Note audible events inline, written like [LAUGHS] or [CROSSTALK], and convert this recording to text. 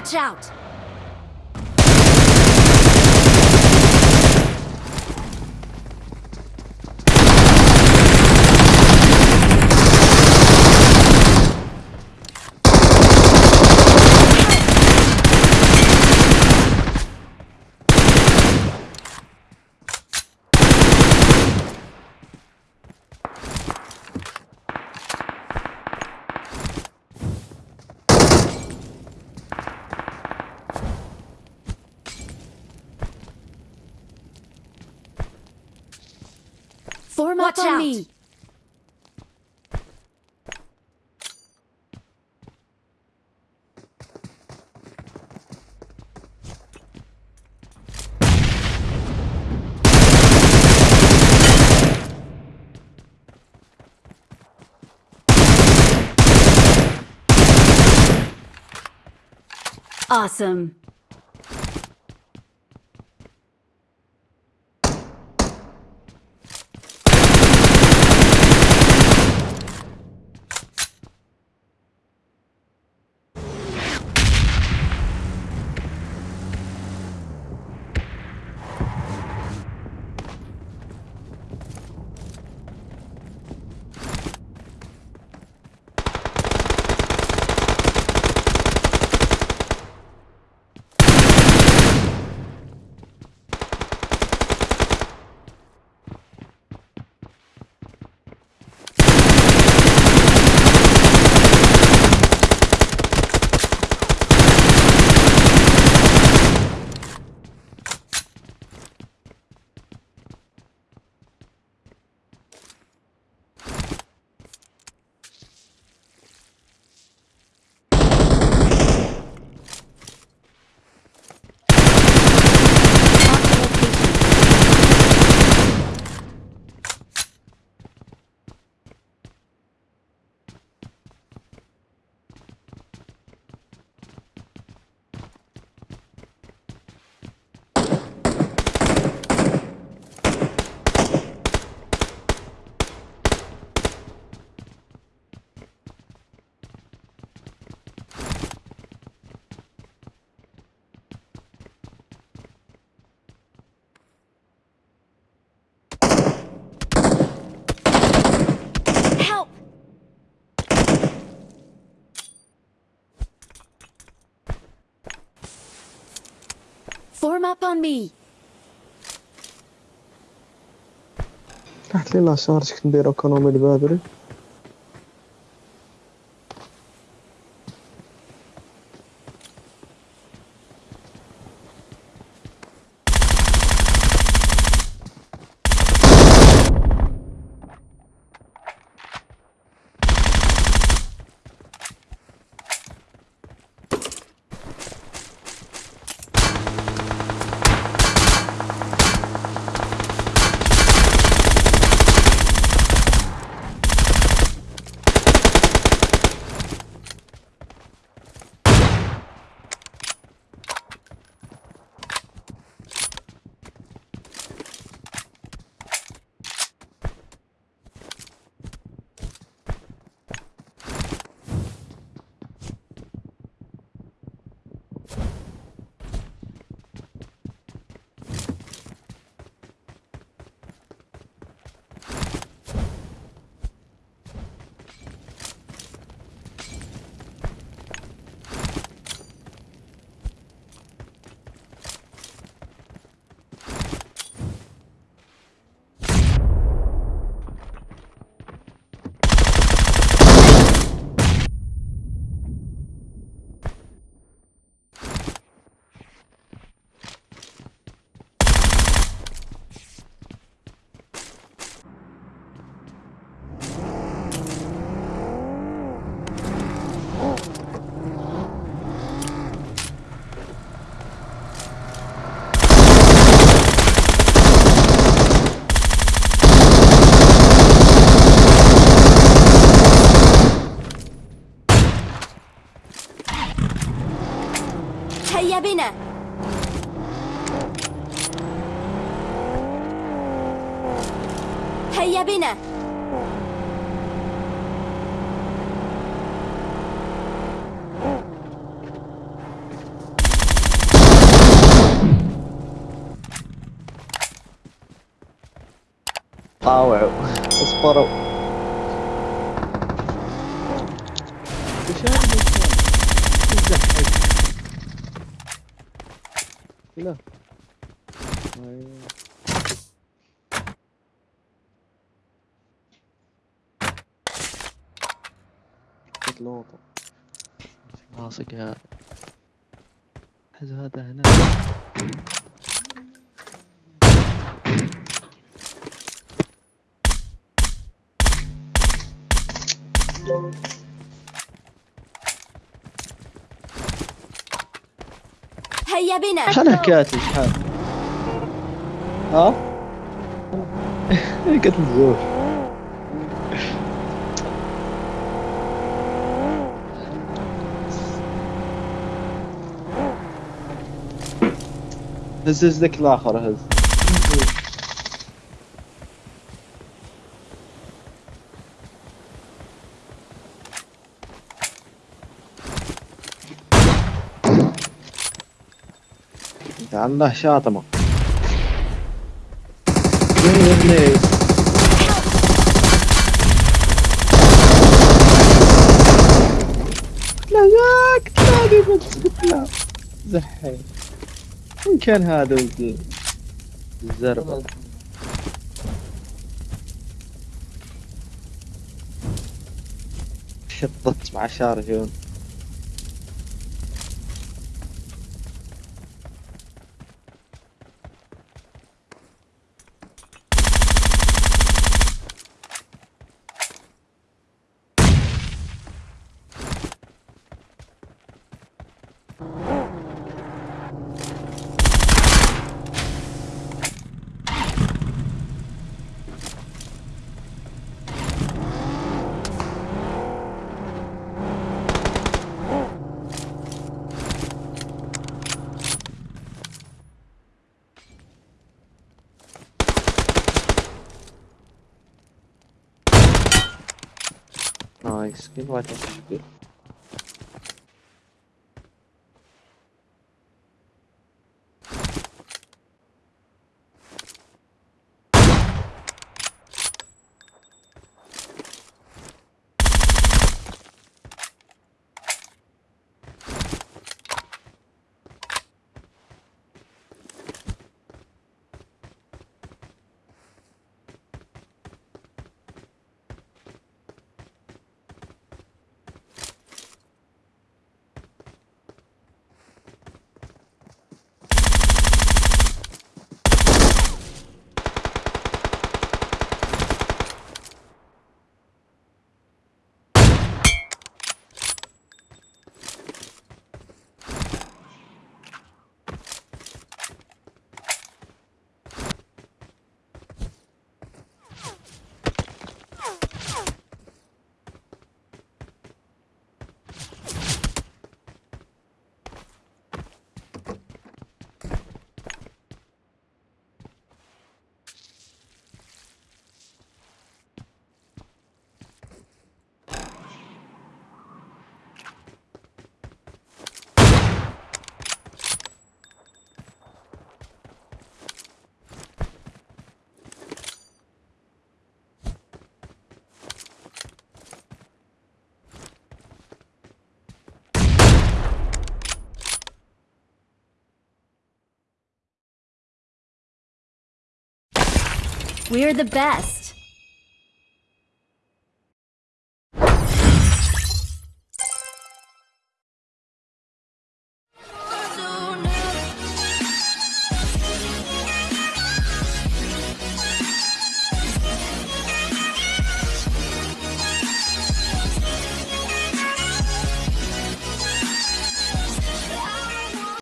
Watch out! Watch out. me. Awesome. Form up on me. تحت لي لاشارج كنت ندير ايكونومي البادري بنا. هيا بنا. طاوعوا اصبروا. لا. لوطة. راسك هذا هذا هنا. هيا بنا. شحال حكايتي شحال ها؟ [LAUGHS] قتل زوج هز هز ذاك الآخر هز. الله يا ابني لا ياك تلاقي بس لا زحي. كان هذا ولد الزربة شطت مع شارجون. Nice. Quem vai ter? We're the best